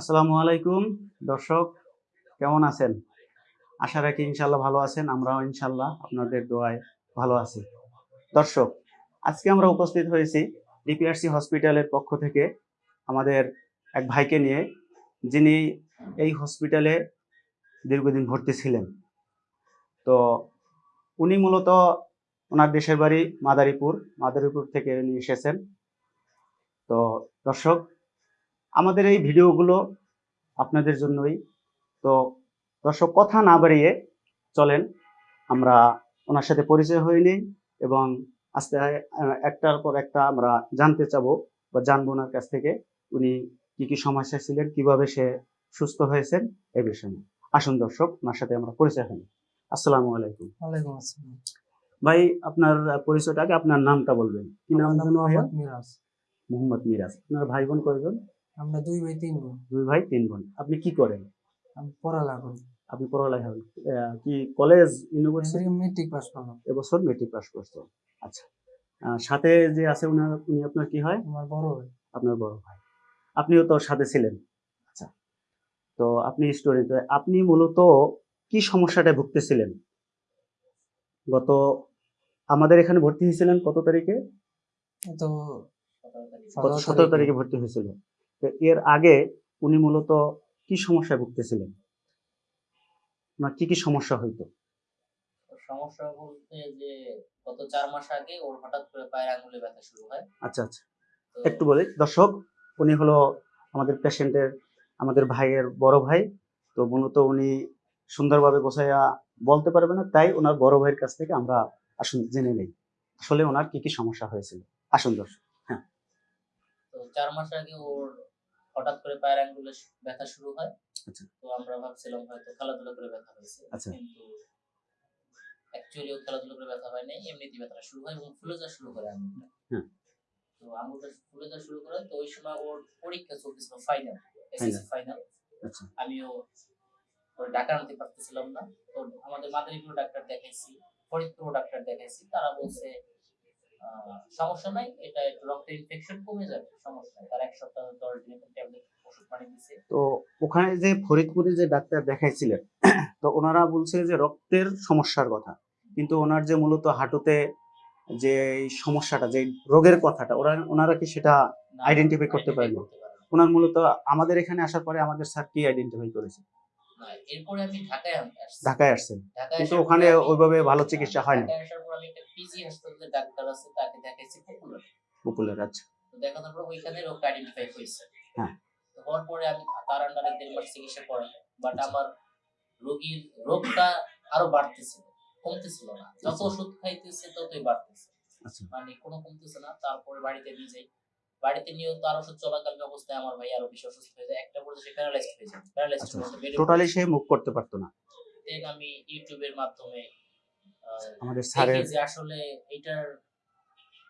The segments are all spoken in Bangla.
আসসালামু আলাইকুম। দর্শক, কেমন আছেন? আশা রাখি ইনশাল্লাহ ভালো আছেন, আমরাও ইনশাল্লাহ আপনাদের দোয়ায় ভালো আছি। দর্শক, আজকে আমরা উপস্থিত হয়েছি ডিপিআরসি হসপিটালের পক্ষ থেকে আমাদের এক ভাইকে নিয়ে, যিনি এই হসপিটালে দীর্ঘদিন ভর্তি ছিলেন। তো উনি মূলত ওনার দেশের বাড়ি মাদারীপুর মাদারীপুর থেকে উনি এসেছেন। তো দর্শক আমাদের এই ভিডিওগুলো আপনাদের জন্যই। তো দর্শক কথা না বাড়িয়ে চলেন। আমরা ওনার সাথে পরিচয় হয়ে নিই এবং আস্তে একটার পর একটা আমরা জানতে চাবো বা জানব ওনার কাছ থেকে উনি কি কি সমস্যা ছিলেন কীভাবে সে সুস্থ হয়েছেন এই বিষয়ে। আসুন দর্শক ওনার সাথে আমরা পরিচয় হই। আসসালামু আলাইকুম। ওয়ালাইকুম আসসালাম। ভাই আপনার আহ, পরিচয়টা আগে আপনার নামটা বলবেন। কি নাম? মোহাম্মদ মিরাজ। মোহাম্মদ মিরাজ। আপনার ভাই বোন কয়জন? আমরা দুই ভাই তিন বোন। দুই ভাই তিন বোন। আপনি কি করেন? আমি পড়ালেখা করি। আপনি পড়ালেখা আহ, কি কলেজ ইউনিভার্সিটি মেট্রিক পাস করলাম। এবছর মেট্রিক পাস করছেন আচ্ছা। সাথে যে আছে উনার উনি আপনার কি হয়? আমার বড় ভাই। আপনার বড় ভাই। আপনিও তো সাথে ছিলেন। আচ্ছা। তো আপনি স্টুডেন্ট আপনি মূলত কি সমস্যাটা ভুগতেছিলেন? গত আমাদের এখানে ভর্তি হয়েছিলেন কত তারিখে? তো সতেরো তারিখে ভর্তি হয়েছিল। এর আগে উনি মূলত কি সমস্যায় ভুগতেছিলেন? ওনার কি কি সমস্যা হইতো? সমস্যা বলতে যে গত চার মাস আগে ওর হঠাৎ করে পায়ের আঙুলে ব্যথা শুরু হয়। আচ্ছা আচ্ছা। একটু বলি দর্শক উনি হলো আমাদের পেশেন্টের আমাদের ভাইয়ের বড় ভাই। তো মূলত উনি সুন্দরভাবে গোছাইয়া বলতে পারবে না তাই ওনার বড় ভাইয়ের কাছ থেকে আমরা আসুন জেনে নেই। আসলে ওনার কি কি সমস্যা হয়েছিল? আসুন দর্শক হ্যাঁ। তো চার মাস আগে ওর হঠাৎ করে পায়ের আঙুলে শু- ব্যথা শুরু হয়। আচ্ছা। তো আমরা ভাবছিলাম হয়তো খেলাধুলা করে ব্যথা হয়েছে। আচ্ছা। কিন্তু অ্যাকচুয়ালি খেলাধুলা করে ব্যথা হয় নাই এমনিতেই ব্যথাটা শুরু হয় এবং ফুলে যাওয়া শুরু করে আঙুলটা তো আঙুলটা ফুলে যাওয়া শুরু করে তো ওই সময় ওর পরীক্ষা চলতেছিল ফাইনাল এসএসসি ফাইনাল আমিও ওর ডাক্তার আনতে পারতেছিলাম না। তো আমাদের মাদারীপুর ডাক্তার দেখাইছি ফরিদপুর ডাক্তার দেখাইছি তারা বলছে সমস্যা নাই এটা রক্তের ইনফেকশন কমে যাবে সমস্যা তার এক সপ্তাহ দশ দিন ট্যাবলেট ওষুধ পানি দিছে। তো ওখানে যে ফরিদপুরে যে ডাক্তার দেখাইছিলেন তো ওনারা বলছে যে রক্তের সমস্যার কথা। কিন্তু ওনার যে মূলত হাঁটুতে যে সমস্যাটা যে রোগের কথাটা ওরা ওনারা কি সেটা Identify করতে পারেনি। ওনার মূলত আমাদের এখানে আসার পরে আমাদের স্যার কি আইডেন্টিফাই করেছে? এরপরে আমি ঢাকায় আসছি। ঢাকায় আসছেন। কিন্তু ওখানে ওইভাবে ভালো চিকিৎসা ঢাকায় আসার পর আমি একটা পিজি হাসপাতালে ডাক্তার আছে তাকে দেখাইছি পপুলার পপুলার আছে তো দেখানোর পর ওইখানে আইডেন্টিফাই হয়েছে। হ্যাঁ। তো হওয়ার পরে আমি তার আন্ডারে দেড় মাস চিকিৎসা বাট আচ্ছা। আমার রোগীর রোগটা আরও বাড়তেছিল কমতেছিল না। যত আচ্ছা। ওষুধ খাইতেছে ততই বাড়তেছে। আচ্ছা। মানে কোনো কমতেছে না তারপরে বাড়িতে নিয়ে যাই। বাড়িতে নিয়েও তার ওষুধ চলাকালীন অবস্থায় আমার ভাই আরও বেশি অসুস্থ হয়ে যায়। একটা পর্যায়ে সে প্যারালাইজড হয়ে যায়। প্যারালাইজড টোটালি সে মুভ করতে পারতো না। দেন আমি ইউটিউবের মাধ্যমে আমাদের স্যারের যে আসলে এটার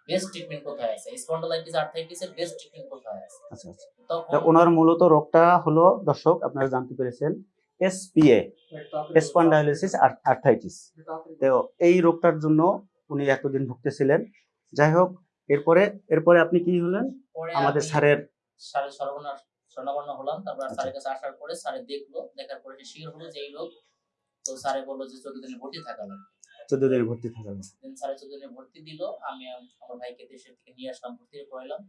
বেস্ট ট্রিটমেন্ট কোথায় আছে? স্পন্ডলাইটিস আর্থ্রাইটিসের বেস্ট ট্রিটমেন্ট কোথায় আছে? আচ্ছা আচ্ছা। ওনার মূলত রোগটা হলো দর্শক আপনারা জানতে পেরেছেন এসপিএ স্পন্ডাইলিসিস আর্থাইটিস তো এই রোগটার জন্য উনি এতদিন ভুগতেছিলেন। যাই হোক এরপরে এরপরে আপনি কি হলেন? আমাদের আমি স্যারের স্যারের সর্বনাশ স্বর্ণাবর্ণ হলাম তারপর আচ্ছা। স্যারের কাছে আসার পরে স্যারে দেখল দেখার পরে সে শিওর হলো যে এই লোক তো স্যারে বলল যে চোদ্দ দিনে ভর্তি থাকা লাগবে। চোদ্দ দিনে ভর্তি থাকা দেন স্যারে চোদ্দ দিনে ভর্তি দিল আমি আমার ভাইকে দেশের থেকে নিয়ে আসলাম ভর্তি করাইলাম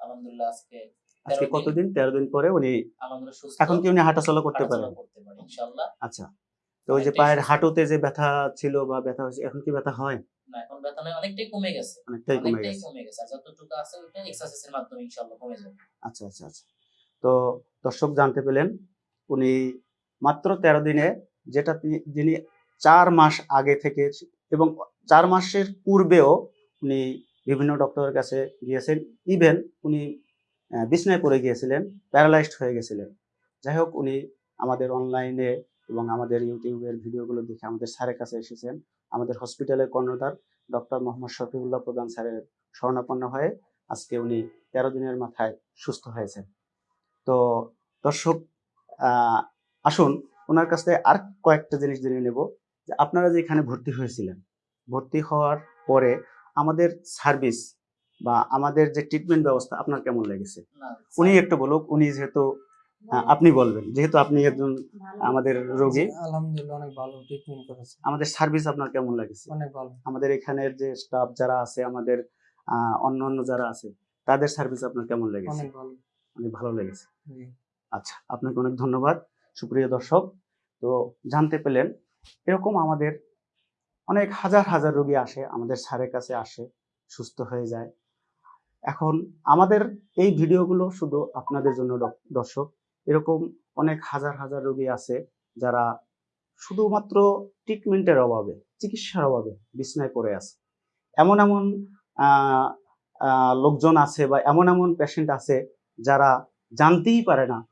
আলহামদুলিল্লাহ আজকে আজকে কতদিন? তেরো দিন পরে উনি এখন কি উনি হাঁটাচলা করতে পারেন? ইনশাআল্লাহ। আচ্ছা। তো ওই যে পায়ের হাঁটুতে যে ব্যথা ছিল বা ব্যথা হয়েছে এখন কি ব্যথা হয়? না এখন ব্যথা অনেকটাই কমে গেছে। অনেকটাই কমে গেছে। কমে গেছে আর যতটুকু আছে ওইটা এক্সারসাইজের মাধ্যমে ইনশাআল্লাহ কমে যাবে। আচ্ছা আচ্ছা আচ্ছা। তো দর্শক জানতে পেলেন উনি মাত্র তেরো দিনে যেটা যিনি চার মাস আগে থেকে এবং চার মাসের পূর্বেও উনি বিভিন্ন ডক্টরের কাছে গিয়েছেন। ইভেন উনি বিছনায় পড়ে গিয়েছিলেন প্যারালাইজড হয়ে গেছিলেন। যাই হোক উনি আমাদের অনলাইনে এবং আমাদের ইউটিউবের ভিডিওগুলো দেখে আমাদের স্যারের কাছে এসেছেন। আমাদের হসপিটালের কর্ণধার ডক্টর মোহাম্মদ শফিউল্লাহ প্রধান স্যারের শরণাপন্ন হয়ে আজকে উনি তেরো দিনের মাথায় সুস্থ হয়েছেন। তো দর্শক আসুন ওনার কাছ থেকে আর কয়েকটা জিনিস জেনে নেব যে আপনারা যে এখানে ভর্তি হয়েছিলেন ভর্তি হওয়ার পরে আমাদের সার্ভিস বা আমাদের যে ট্রিটমেন্ট ব্যবস্থা আপনার কেমন লেগেছে? উনি একটু বলুক উনি যেহেতু আপনি বলবেন যেহেতু আপনি একজন আমাদের রোগী। আলহামদুলিল্লাহ অনেক ভালো ট্রিটমেন্ট করেছে আমাদের সার্ভিস আপনার কেমন লাগছে? অনেক ভালো। আমাদের এখানের যে স্টাফ যারা আছে আমাদের অন্য অন্য যারা আছে তাদের সার্ভিস আপনার কেমন লেগেছে? অনেক ভালো। অনেক ভালো লেগেছে। আচ্ছা আপনাকে অনেক ধন্যবাদ। সুপ্রিয় দর্শক তো জানতে পেলেন এরকম আমাদের অনেক হাজার হাজার রোগী আসে আমাদের স্যারের কাছে আসে সুস্থ হয়ে যায়। এখন আমাদের এই ভিডিওগুলো শুধু আপনাদের জন্য দর্শক এরকম অনেক হাজার হাজার রোগী আছে যারা শুধুমাত্র ট্রিটমেন্টের অভাবে, চিকিৎসার অভাবে বিছনায় পড়ে আছে। এমন এমন লোকজন আছে বা এমন এমন পেশেন্ট আছে যারা জানতেই পারে না,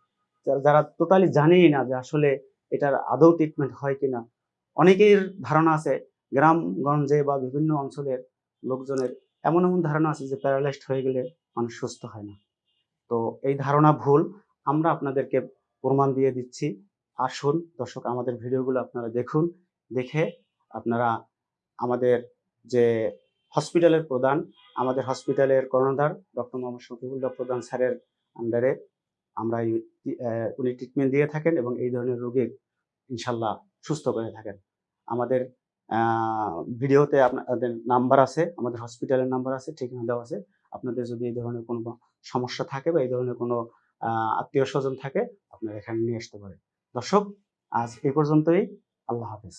যারা- যারা টোটালি জানেই না যে আসলে এটার আদৌ ট্রিটমেন্ট হয় কিনা। অনেকের ধারণা আছে, গ্রামগঞ্জে বা বিভিন্ন অঞ্চলের লোকজনের এমন এমন ধারণা আছে যে প্যারালাইজড হয়ে গেলে মানুষ সুস্থ হয় না। তো এই ধারণা ভুল। আমরা আপনাদেরকে প্রমাণ দিয়ে দিচ্ছি। আসুন দর্শক, আমাদের ভিডিওগুলো আপনারা দেখুন, দেখে আপনারা আমাদের যে হসপিটালের প্রধান, আমাদের হসপিটালের কর্ণধার ডক্টর মোহাম্মদ শফিউল্লাহ প্রধান স্যারের আন্ডারে আমরা উনি ট্রিটমেন্ট দিয়ে থাকেন এবং এই ধরনের রোগীর ইনশাল্লাহ সুস্থ করে থাকেন। আমাদের ভিডিওতে আপনাদের নাম্বার আছে, আমাদের হসপিটালের নাম্বার আছে, ঠিকানা দেওয়া আছে। আপনাদের যদি এই ধরনের কোনো সমস্যা থাকে বা এই ধরনের কোনো আত্মীয় স্বজন থাকে আপনারা এখানে নিয়ে আসতে পারেন। দর্শক আজ এই পর্যন্তই। আল্লাহ হাফিজ।